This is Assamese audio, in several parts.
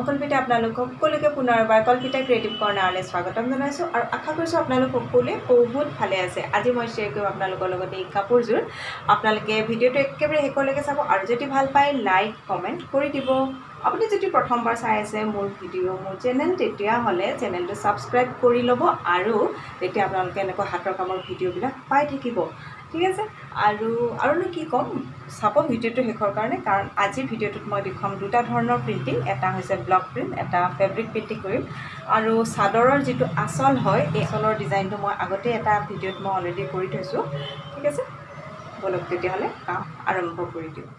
মই কল্পিতা আপোনালোকক সকলোকে পুনৰবাৰ কল্পিতা ক্ৰিয়েটিভ কৰ্ণাৰলৈ স্বাগতম জনাইছোঁ আৰু আশা কৰিছোঁ আপোনালোক সকলোৱে বহুত ভালে আছে। আজি মই শ্বেয়াৰ কৰিম আপোনালোকৰ লগত এই কাপোৰযোৰ আপোনালোকে ভিডিঅ'টো একেবাৰে শেষলৈকে চাব আৰু যদি ভাল পায় লাইক কমেণ্ট কৰি দিব। আপুনি যদি প্ৰথমবাৰ চাই আছে মোৰ ভিডিঅ' মোৰ চেনেল তেতিয়াহ'লে চেনেলটো ছাবস্ক্ৰাইব কৰি ল'ব আৰু তেতিয়া আপোনালোকে এনেকুৱা হাতৰ কামৰ ভিডিঅ'বিলাক পাই থাকিব। ঠিক আছে? আৰু আৰুনো কি ক'ম? চাব ভিডিঅ'টো শেষৰ কাৰণে কাৰণ আজিৰ ভিডিঅ'টোত মই দেখুৱাম দুটা ধৰণৰ প্ৰিণ্টিং এটা হৈছে ব্লক প্ৰিণ্ট এটা ফেব্ৰিক প্ৰিণ্টিং কৰিম। আৰু চাদৰৰ যিটো আচল হয় এই আচলৰ ডিজাইনটো মই আগতে এটা ভিডিঅ'ত মই অলৰেডি কৰি থৈছোঁ। ঠিক আছে? ব'লক তেতিয়াহ'লে কাম আৰম্ভ কৰি দিওঁ।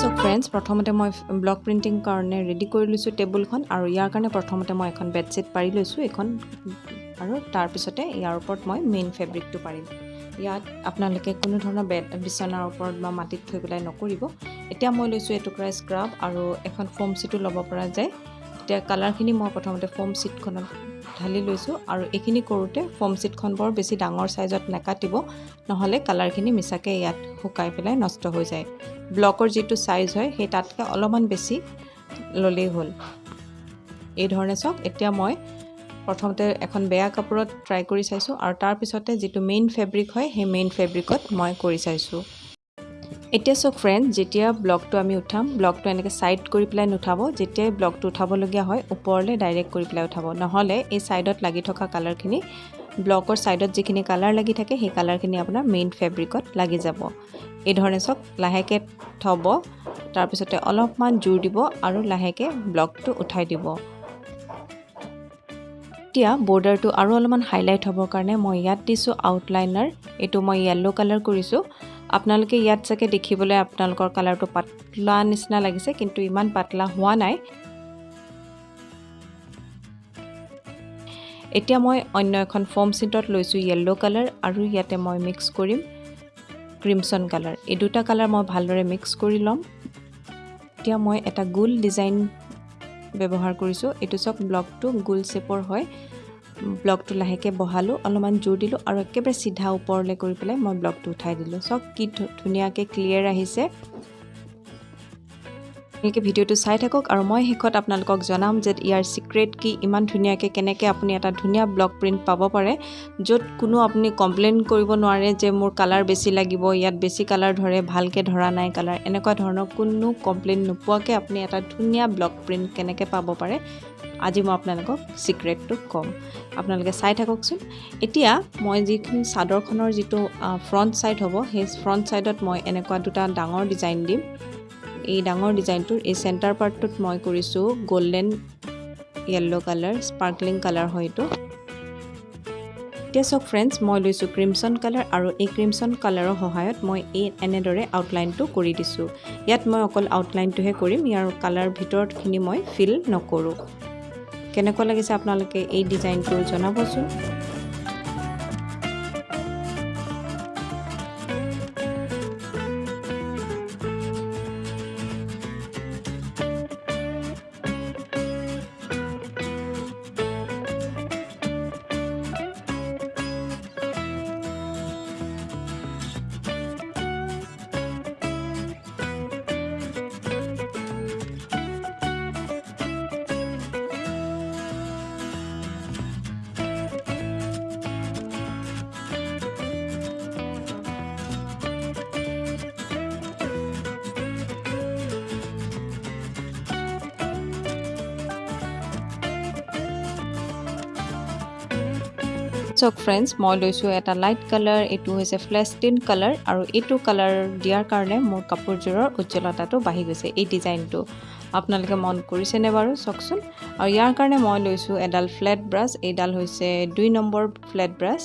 চাওক ফ্ৰেণ্ডছ প্ৰথমতে মই ব্লক প্ৰিণ্টিং কাৰণে ৰেডি কৰি লৈছোঁ টেবুলখন আৰু ইয়াৰ কাৰণে প্ৰথমতে মই এখন বেডশ্বীট পাৰি লৈছোঁ। এইখন আৰু তাৰপিছতে ইয়াৰ ওপৰত মই মেইন ফেব্ৰিকটো পাৰিম। ইয়াত আপোনালোকে কোনো ধৰণৰ বেড বিচনাৰ ওপৰত বা মাটিত থৈ পেলাই নকৰিব। এতিয়া মই লৈছোঁ এটুকুৰা স্ক্ৰাব আৰু এখন ফোম চিটো ল'ব পৰা যায়। এতিয়া কালাৰখিনি মই প্ৰথমতে ফোম চিটখনত ঢালি লৈছোঁ আৰু এইখিনি কৰোঁতে ফোম চিটখন বৰ বেছি ডাঙৰ চাইজত নাকাটিব নহ'লে কালাৰখিনি মিছাকৈ ইয়াত শুকাই পেলাই নষ্ট হৈ যায়। ব্লকৰ যিটো চাইজ হয় সেই তাতকৈ অলপমান বেছি ল'লেই হ'ল। এই ধৰণে চাওক এতিয়া মই প্ৰথমতে এখন বেয়া কাপোৰত ট্ৰাই কৰি চাইছোঁ আৰু তাৰপিছতে যিটো মেইন ফেব্ৰিক হয় সেই মেইন ফেব্ৰিকত মই কৰি চাইছোঁ। এতিয়া চাওক ফ্ৰেণ্ড যেতিয়া ব্লকটো আমি উঠাম ব্লকটো এনেকৈ ছাইড কৰি পেলাই নুঠাব যেতিয়াই ব্লকটো উঠাবলগীয়া হয় ওপৰলৈ ডাইৰেক্ট কৰি পেলাই উঠাব। নহ'লে এই ছাইডত লাগি থকা কালাৰখিনি ব্লকৰ ছাইডত যিখিনি কালাৰ লাগি থাকে সেই কালাৰখিনি আপোনাৰ মেইন ফেব্ৰিকত লাগি যাব। এই ধৰণে চাওক লাহেকৈ থ'ব তাৰপিছতে অলপমান জোৰ দিব আৰু লাহেকৈ ব্লকটো উঠাই দিব। এতিয়া বৰ্ডাৰটো আৰু অলপমান হাইলাইট হ'বৰ কাৰণে মই ইয়াত দিছোঁ আউটলাইনাৰ এইটো মই য়েল্ল' কালাৰ কৰিছোঁ। আপোনালোকে ইয়াত চাগে দেখিবলৈ আপোনালোকৰ কালাৰটো পাতলা নিচিনা লাগিছে কিন্তু ইমান পাতলা হোৱা নাই। এতিয়া মই অন্য এখন ফৰ্ম চিটত লৈছোঁ য়েল্ল' কালাৰ আৰু ইয়াতে মই মিক্স কৰিম ক্ৰিমছন কালাৰ এই দুটা কালাৰ মই ভালদৰে মিক্স কৰি ল'ম। এতিয়া মই এটা গোল ডিজাইন ব্যৱহাৰ কৰিছোঁ। এইটো চাওক ব্লকটো গোল শ্বেপৰ হয়। ব্লকটো লাহেকৈ বহালোঁ অলপমান জোৰ দিলোঁ আৰু একেবাৰে চিধা ওপৰলৈ কৰি পেলাই মই ব্লকটো উঠাই দিলোঁ। চাওক কি ধুনীয়াকৈ ক্লিয়াৰ আহিছে। আপোনালোকে ভিডিঅ'টো চাই থাকক আৰু মই শেষত আপোনালোকক জনাম যে ইয়াৰ ছিক্ৰেট কি ইমান ধুনীয়াকৈ কেনেকৈ আপুনি এটা ধুনীয়া ব্লক প্ৰিণ্ট পাব পাৰে য'ত কোনো আপুনি কমপ্লেইন কৰিব নোৱাৰে যে মোৰ কালাৰ বেছি লাগিব ইয়াত বেছি কালাৰ ধৰে ভালকৈ ধৰা নাই কালাৰ এনেকুৱা ধৰণৰ কোনো কমপ্লেইন নোপোৱাকৈ আপুনি এটা ধুনীয়া ব্লক প্ৰিণ্ট কেনেকৈ পাব পাৰে আজি মই আপোনালোকক ছিক্ৰেটটো ক'ম। আপোনালোকে চাই থাককচোন। এতিয়া মই যিখিনি চাদৰখনৰ যিটো ফ্ৰণ্ট ছাইড হ'ব সেই ফ্ৰণ্ট ছাইডত মই এনেকুৱা দুটা ডাঙৰ ডিজাইন দিম। এই ডাঙৰ ডিজাইনটোৰ এই চেণ্টাৰ পাৰ্টটোত মই কৰিছোঁ golden yellow' colour sparkling colour হয় এইটো। এতিয়া চাওক ফ্ৰেণ্ডছ মই লৈছোঁ ক্ৰিমছন কালাৰ আৰু এই ক্ৰিমছন কালাৰৰ সহায়ত মই এই এনেদৰে আউটলাইনটো কৰি দিছোঁ। ইয়াত মই অকল আউটলাইনটোহে কৰিম ইয়াৰ কালাৰ ভিতৰতখিনি মই ফিল নকৰোঁ। কেনেকুৱা লাগিছে আপোনালোকে এই ডিজাইনটো জনাবচোন। চাওক ফ্ৰেণ্ডছ মই লৈছোঁ এটা লাইট কালাৰ এইটো হৈছে ফ্লেষ্টিন কালাৰ আৰু এইটো কালাৰ দিয়াৰ কাৰণে মোৰ কাপোৰযোৰৰ উজ্জ্বলতাটো বাঢ়ি গৈছে এই ডিজাইনটো আপোনালোকে মন কৰিছেনে বাৰু? চাওকচোন। আৰু ইয়াৰ কাৰণে মই লৈছোঁ এডাল ফ্লেট ব্ৰাছ এইডাল হৈছে দুই নম্বৰ ফ্লেট ব্ৰাছ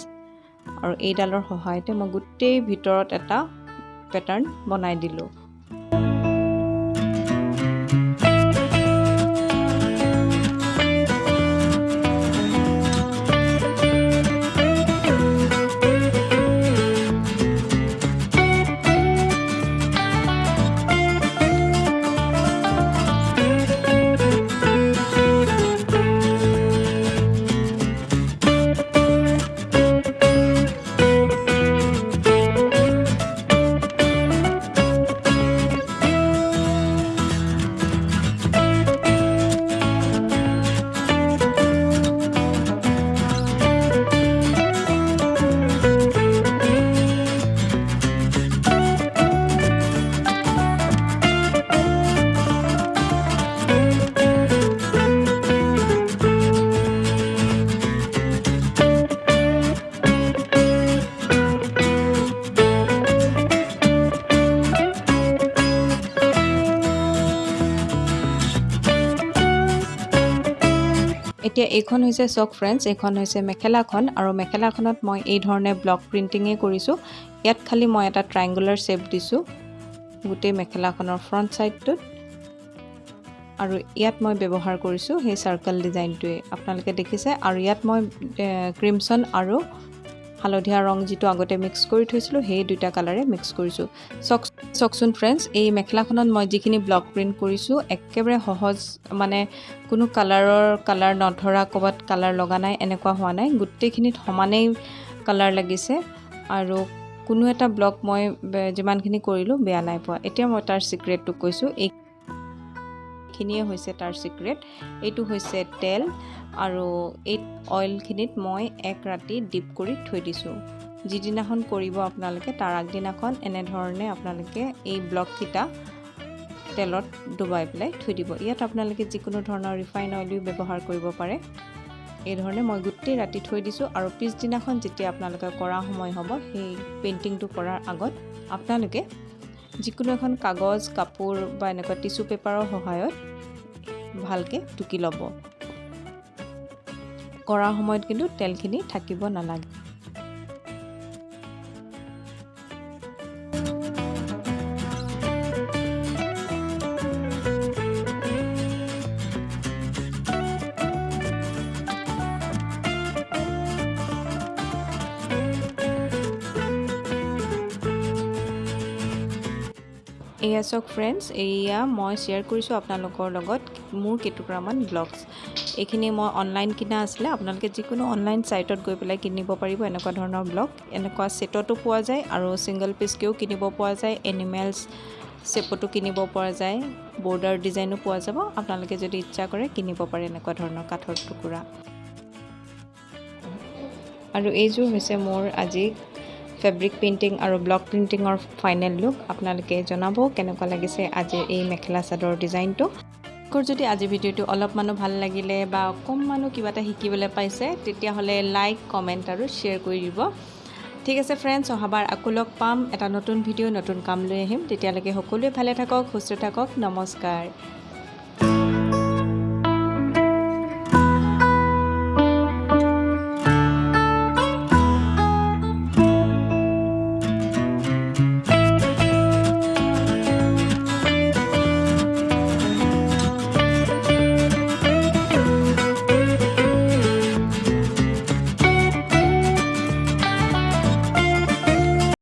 আৰু এইডালৰ সহায়তে মই গোটেই ভিতৰত এটা পেটাৰ্ণ বনাই দিলোঁ। এতিয়া এইখন হৈছে চক ফ্ৰেণ্ডছ এইখন হৈছে মেখেলাখন আৰু মেখেলাখনত মই এই ধৰণে ব্লক প্ৰিণ্টিঙেই কৰিছোঁ। ইয়াত খালি মই এটা ট্ৰাইংগুলাৰ শ্বেপ দিছোঁ গোটেই মেখেলাখনৰ ফ্ৰণ্ট ছাইডটোত আৰু ইয়াত মই ব্যৱহাৰ কৰিছোঁ সেই চাৰ্কল ডিজাইনটোৱে আপোনালোকে দেখিছে আৰু ইয়াত মই ক্ৰিমছন আৰু হালধীয়া ৰং যিটো আগতে মিক্স কৰি থৈছিলোঁ সেই দুটা কালাৰে মিক্স কৰিছোঁ। চক চাওকচোন ফ্ৰেণ্ডছ এই মেখেলাখনত মই যিখিনি ব্লক প্ৰিণ্ট কৰিছোঁ একেবাৰে সহজ মানে কোনো কালাৰৰ কালাৰ নধৰা ক'ৰবাত কালাৰ লগা নাই এনেকুৱা হোৱা নাই। গোটেইখিনিত সমানেই কালাৰ লাগিছে আৰু কোনো এটা ব্লক মই যিমানখিনি কৰিলোঁ বেয়া নাই পোৱা। এতিয়া মই তাৰ ছিক্ৰেটটো কৈছোঁ। এইখিনিয়ে হৈছে তাৰ ছিক্ৰেট এইটো হৈছে তেল আৰু এই অইলখিনিত মই এক ৰাতি ডিপ কৰি থৈ দিছোঁ। যিদিনাখন কৰিব আপোনালোকে তাৰ আগদিনাখন এনেধৰণে আপোনালোকে এই ব্লককেইটা তেলত ডুবাই পেলাই থৈ দিব। ইয়াত আপোনালোকে যিকোনো ধৰণৰ ৰিফাইন অইলো ব্যৱহাৰ কৰিব পাৰে। এই ধৰণে মই গোটেই ৰাতি থৈ দিছোঁ আৰু পিছদিনাখন যেতিয়া আপোনালোকে কৰা সময় হ'ব সেই পেইণ্টিংটো কৰাৰ আগত আপোনালোকে যিকোনো এখন কাগজ কাপোৰ বা এনেকুৱা টিচু পেপাৰৰ সহায়ত ভালকৈ টুকি ল'ব। কৰাৰ সময়ত কিন্তু তেলখিনি থাকিব নালাগে। এয়া চাওক ফ্ৰেণ্ডছ এয়া মই শ্বেয়াৰ কৰিছোঁ আপোনালোকৰ লগত মোৰ কেইটুকুৰামান ব্লগছ এইখিনি মই অনলাইন কিনা আছিলে আপোনালোকে যিকোনো অনলাইন ছাইটত গৈ পেলাই কিনিব পাৰিব এনেকুৱা ধৰণৰ ব্লগ এনেকুৱা ছেটতো পোৱা যায় আৰু ছিংগল পিচকৈও কিনিব পোৱা যায় এনিমেলছ শ্বেপতো কিনিব পৰা যায় বৰ্ডাৰ ডিজাইনো পোৱা যাব আপোনালোকে যদি ইচ্ছা কৰে কিনিব পাৰে এনেকুৱা ধৰণৰ কাঠৰ টুকুৰা। আৰু এইযোৰ হৈছে মোৰ আজি ফেব্ৰিক পেইণ্টিং আৰু ব্লক প্ৰিণ্টিঙৰ ফাইনেল লুক আপোনালোকে জনাব কেনেকুৱা লাগিছে আজিৰ এই মেখেলা চাদৰ ডিজাইনটো। যদি আজি ভিডিঅ'টো অলপমানো ভাল লাগিলে বা অকণমানো কিবা এটা শিকিবলৈ পাইছে তেতিয়াহ'লে লাইক কমেণ্ট আৰু শ্বেয়াৰ কৰি দিব। ঠিক আছে ফ্ৰেণ্ডছ অহাবাৰ আকৌ লগ পাম। এটা নতুন ভিডিঅ' নতুন কাম লৈ আহিম। তেতিয়ালৈকে সকলোৱে ভালে থাকক সুস্থ থাকক। নমস্কাৰ।